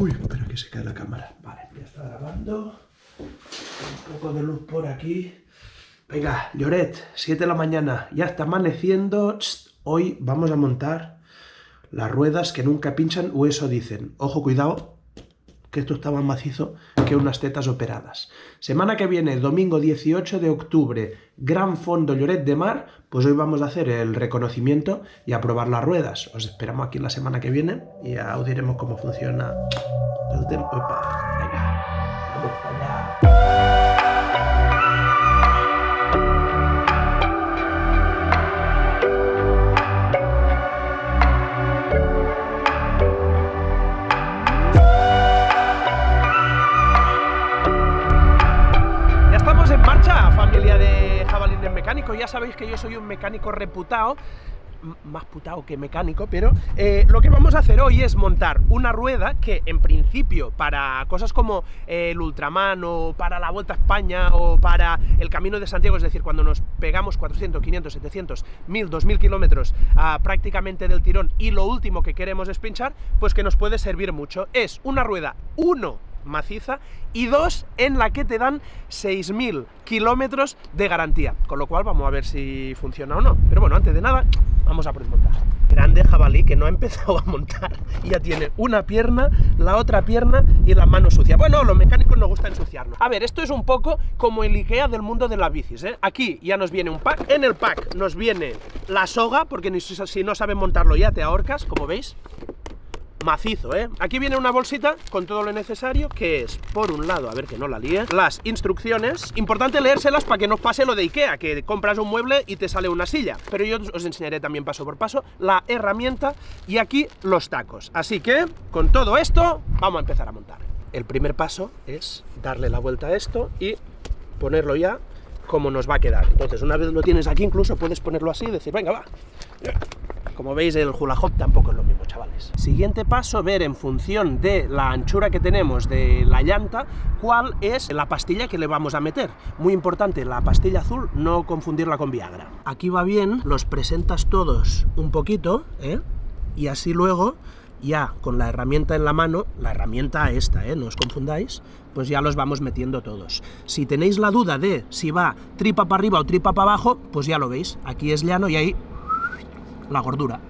Uy, espera que se cae la cámara. Vale, ya está grabando. Un poco de luz por aquí. Venga, Lloret, 7 de la mañana. Ya está amaneciendo. hoy vamos a montar las ruedas que nunca pinchan o eso dicen. Ojo, cuidado, que esto está más macizo que unas tetas operadas. Semana que viene, domingo 18 de octubre, Gran Fondo Lloret de Mar, pues hoy vamos a hacer el reconocimiento y a probar las ruedas. Os esperamos aquí la semana que viene y ya os diremos cómo funciona el ya sabéis que yo soy un mecánico reputado, más putado que mecánico, pero eh, lo que vamos a hacer hoy es montar una rueda que en principio para cosas como el Ultraman o para la Vuelta a España o para el Camino de Santiago, es decir, cuando nos pegamos 400, 500, 700, 1000, 2000 kilómetros prácticamente del tirón y lo último que queremos es pinchar, pues que nos puede servir mucho. Es una rueda 1 maciza y dos en la que te dan 6.000 kilómetros de garantía, con lo cual vamos a ver si funciona o no. Pero bueno, antes de nada, vamos a desmontar. Grande jabalí que no ha empezado a montar ya tiene una pierna, la otra pierna y la mano sucia. Bueno, los mecánicos nos gusta ensuciarnos. A ver, esto es un poco como el Ikea del mundo de las bicis, ¿eh? Aquí ya nos viene un pack, en el pack nos viene la soga, porque si no sabes montarlo ya te ahorcas, como veis, macizo, ¿eh? Aquí viene una bolsita con todo lo necesario, que es, por un lado, a ver que no la líe, las instrucciones. Importante leérselas para que no pase lo de Ikea, que compras un mueble y te sale una silla. Pero yo os enseñaré también paso por paso la herramienta y aquí los tacos. Así que, con todo esto, vamos a empezar a montar. El primer paso es darle la vuelta a esto y ponerlo ya como nos va a quedar. Entonces, una vez lo tienes aquí, incluso puedes ponerlo así y decir, venga, va. Como veis, el hula hop tampoco es lo mismo, chavales. Siguiente paso, ver en función de la anchura que tenemos de la llanta, cuál es la pastilla que le vamos a meter. Muy importante, la pastilla azul, no confundirla con Viagra. Aquí va bien, los presentas todos un poquito, ¿eh? Y así luego ya con la herramienta en la mano, la herramienta esta, ¿eh? no os confundáis, pues ya los vamos metiendo todos. Si tenéis la duda de si va tripa para arriba o tripa para abajo, pues ya lo veis, aquí es llano y ahí la gordura.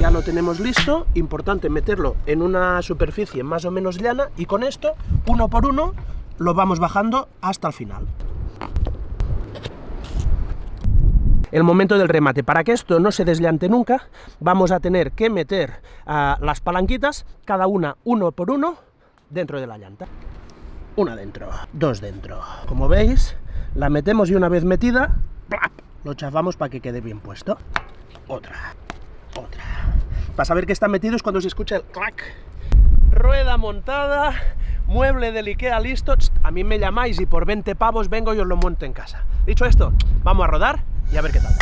Ya lo tenemos listo, importante meterlo en una superficie más o menos llana y con esto, uno por uno, lo vamos bajando hasta el final. el momento del remate. Para que esto no se desllante nunca, vamos a tener que meter ah, las palanquitas, cada una uno por uno, dentro de la llanta. Una dentro, dos dentro. Como veis, la metemos y una vez metida, lo chafamos para que quede bien puesto. Otra, otra. Para saber que está metido es cuando se escucha el clac. Rueda montada, mueble del Ikea listo. A mí me llamáis y por 20 pavos vengo y os lo monto en casa. Dicho esto, vamos a rodar y a ver qué tal.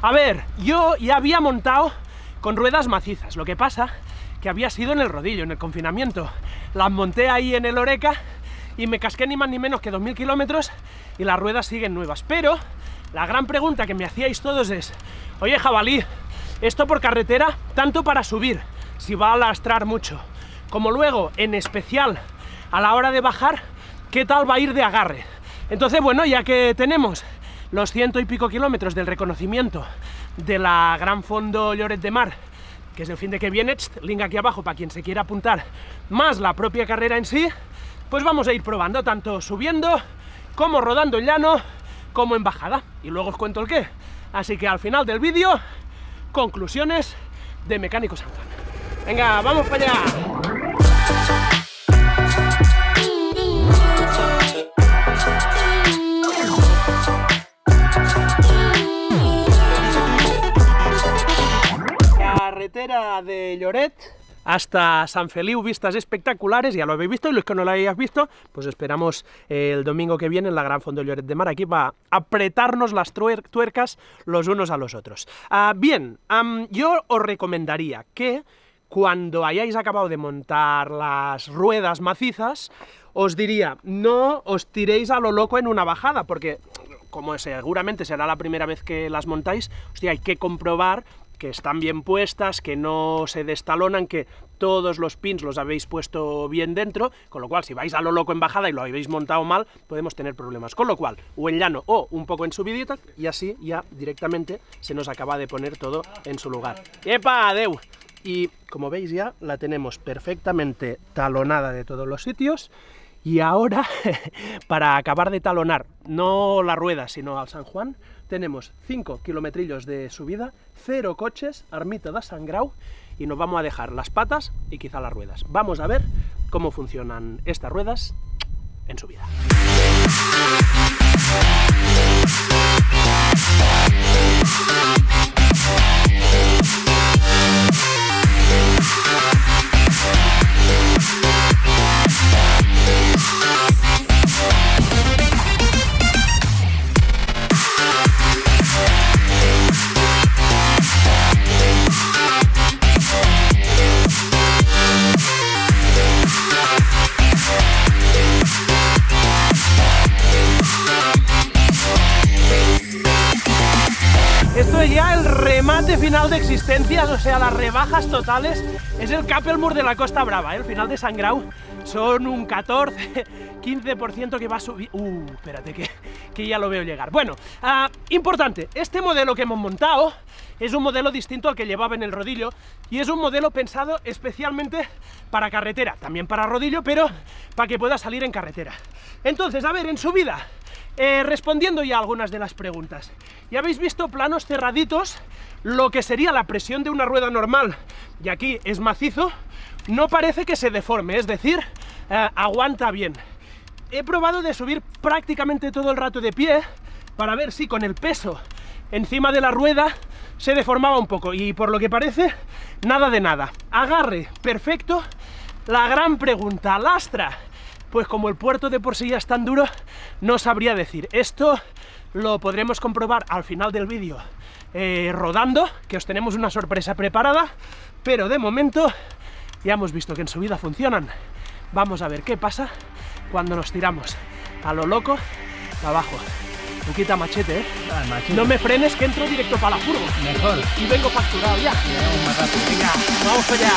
A ver, yo ya había montado con ruedas macizas, lo que pasa que había sido en el rodillo, en el confinamiento. Las monté ahí en el Oreca y me casqué ni más ni menos que 2.000 kilómetros y las ruedas siguen nuevas. Pero la gran pregunta que me hacíais todos es, oye jabalí, esto por carretera, tanto para subir, si va a lastrar mucho, como luego, en especial, a la hora de bajar, ¿qué tal va a ir de agarre? Entonces, bueno, ya que tenemos los ciento y pico kilómetros del reconocimiento de la Gran Fondo Lloret de Mar, que es el fin de que viene, link aquí abajo para quien se quiera apuntar, más la propia carrera en sí, pues vamos a ir probando, tanto subiendo, como rodando en llano, como en bajada, y luego os cuento el qué. Así que al final del vídeo, conclusiones de Mecánico San Venga, vamos para allá. De Lloret hasta San Feliu, vistas espectaculares, ya lo habéis visto, y los que no lo hayáis visto, pues esperamos el domingo que viene en la Gran Fondo Lloret de Mar, aquí para apretarnos las tuercas los unos a los otros. Ah, bien, yo os recomendaría que cuando hayáis acabado de montar las ruedas macizas, os diría, no os tiréis a lo loco en una bajada, porque como seguramente será la primera vez que las montáis, hostia, hay que comprobar que están bien puestas, que no se destalonan, que todos los pins los habéis puesto bien dentro, con lo cual si vais a lo loco en bajada y lo habéis montado mal, podemos tener problemas. Con lo cual, o en llano o un poco en subidita, y así ya directamente se nos acaba de poner todo en su lugar. ¡Epa, adeu! Y como veis ya la tenemos perfectamente talonada de todos los sitios, y ahora, para acabar de talonar, no la rueda, sino al San Juan, tenemos 5 kilometrillos de subida, 0 coches, Armita de Sangrau, y nos vamos a dejar las patas y quizá las ruedas. Vamos a ver cómo funcionan estas ruedas en subida. Final de existencias, o sea, las rebajas totales, es el Kappelmur de la Costa Brava, ¿eh? el final de Sangrau son un 14, 15% que va a subir... Uh, espérate, que, que ya lo veo llegar. Bueno, uh, importante, este modelo que hemos montado es un modelo distinto al que llevaba en el rodillo y es un modelo pensado especialmente para carretera, también para rodillo, pero para que pueda salir en carretera. Entonces, a ver, en subida, eh, respondiendo ya algunas de las preguntas. Ya habéis visto planos cerraditos, lo que sería la presión de una rueda normal, y aquí es macizo, no parece que se deforme, es decir, eh, aguanta bien. He probado de subir prácticamente todo el rato de pie, para ver si con el peso encima de la rueda se deformaba un poco, y por lo que parece, nada de nada. Agarre, perfecto. La gran pregunta, lastra, pues como el puerto de por sí ya es tan duro, no sabría decir. Esto lo podremos comprobar al final del vídeo eh, rodando, que os tenemos una sorpresa preparada, pero de momento ya hemos visto que en subida funcionan. Vamos a ver qué pasa cuando nos tiramos a lo loco abajo. Luquita machete, ¿eh? Ah, machete. No me frenes que entro directo para la furgo. Mejor. Y vengo facturado ya. Venga, vamos allá.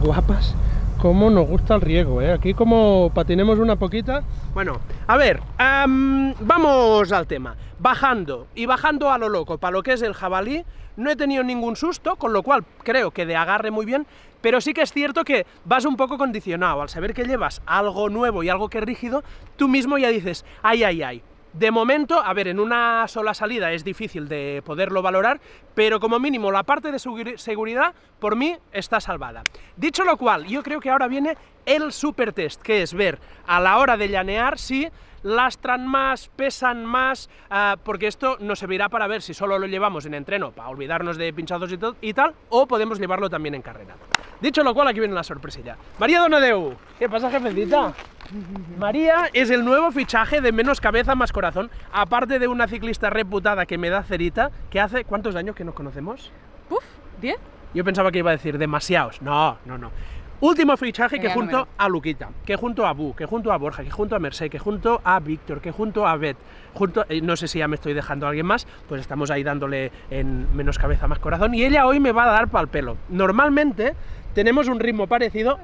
Guapas cómo nos gusta el riego, ¿eh? Aquí como patinemos una poquita... Bueno, a ver, vamos al tema. Bajando, y bajando a lo loco, para lo que es el jabalí, no he tenido ningún susto, con lo cual creo que de agarre muy bien, pero sí que es cierto que vas un poco condicionado, al saber que llevas algo nuevo y algo que es rígido, tú mismo ya dices, ay, ay, ay, de momento, a ver, en una sola salida es difícil de poderlo valorar, pero como mínimo la parte de seguridad, por mí, está salvada. Dicho lo cual, yo creo que ahora viene el super test, que es ver a la hora de llanear si lastran más, pesan más, ah, porque esto nos servirá para ver si solo lo llevamos en entreno, para olvidarnos de pinchados y, y tal, o podemos llevarlo también en carrera. Dicho lo cual, aquí viene la sorpresilla. María Donadeu, ¿qué pasa, jefecita? María es el nuevo fichaje de Menos Cabeza Más Corazón, aparte de una ciclista reputada que me da cerita, que hace... ¿Cuántos años que nos conocemos? Puf, ¿10? Yo pensaba que iba a decir demasiados. No, no, no. Último fichaje que junto a Luquita, que junto a Bu, que junto a Borja, que junto a Merced, que junto a Víctor, que junto a Bet, junto, eh, no sé si ya me estoy dejando a alguien más, pues estamos ahí dándole en menos cabeza más corazón, y ella hoy me va a dar pal pelo. Normalmente tenemos un ritmo parecido...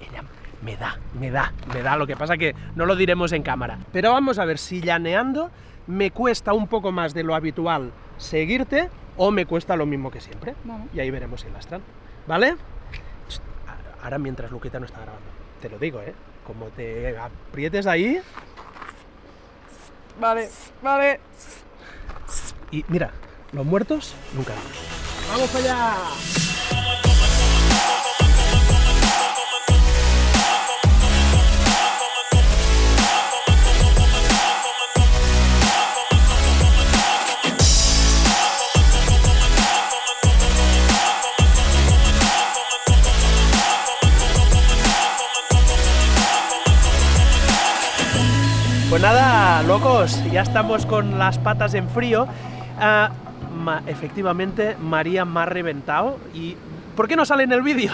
Ella me da, me da, me da. Lo que pasa que no lo diremos en cámara. Pero vamos a ver si llaneando me cuesta un poco más de lo habitual seguirte o me cuesta lo mismo que siempre. Y ahí veremos si lastran. ¿Vale? Ahora mientras Luquita no está grabando. Te lo digo, ¿eh? Como te aprietes ahí Vale, vale. y mira, los muertos nunca. ¡Vamos allá! Ya estamos con las patas en frío. Ah, efectivamente, María me ha reventado y... ¿Por qué no sale en el vídeo?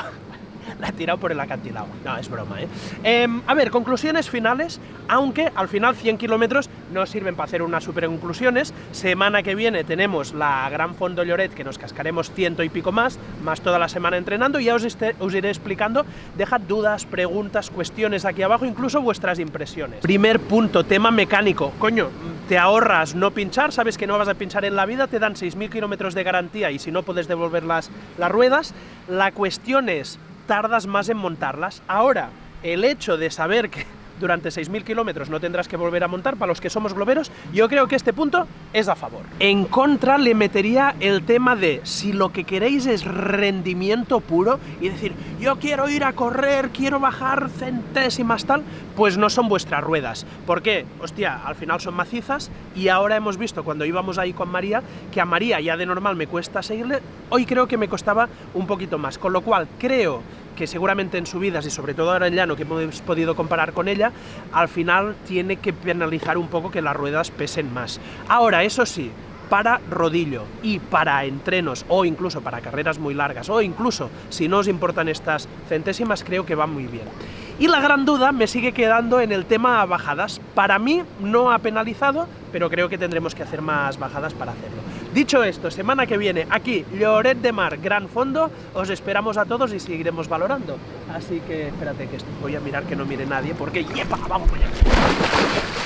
La tirado por el acantilado. No, es broma, ¿eh? Em, a ver, conclusiones finales, aunque al final 100 kilómetros no sirven para hacer unas super conclusiones. Semana que viene tenemos la Gran Fondo Lloret, que nos cascaremos ciento y pico más, más toda la semana entrenando, y ya os, este- os iré explicando. Dejad dudas, preguntas, cuestiones aquí abajo, incluso vuestras impresiones. Primer punto, tema mecánico. Coño, te ahorras no pinchar, sabes que no vas a pinchar en la vida, te dan 6.000 kilómetros de garantía y si no puedes devolver las ruedas. La cuestión es, tardas más en montarlas. Ahora, el hecho de saber que durante 6.000 kilómetros no tendrás que volver a montar, para los que somos globeros, yo creo que este punto es a favor. En contra le metería el tema de si lo que queréis es rendimiento puro y decir, yo quiero ir a correr, quiero bajar centésimas tal, pues no son vuestras ruedas. ¿Por qué? Hostia, al final son macizas y ahora hemos visto cuando íbamos ahí con María que a María ya de normal me cuesta seguirle, hoy creo que me costaba un poquito más, con lo cual creo que seguramente en subidas y sobre todo ahora en llano que hemos podido comparar con ella, al final tiene que penalizar un poco que las ruedas pesen más. Ahora, eso sí, para rodillo y para entrenos o incluso para carreras muy largas o incluso si no os importan estas centésimas creo que va muy bien. Y la gran duda me sigue quedando en el tema bajadas. Para mí no ha penalizado, pero creo que tendremos que hacer más bajadas para hacerlo. Dicho esto, semana que viene aquí, Lloret de Mar, Gran Fondo, os esperamos a todos y seguiremos valorando. Así que espérate que voy a mirar que no mire nadie, porque ¡yepa! ¡Vamos allá!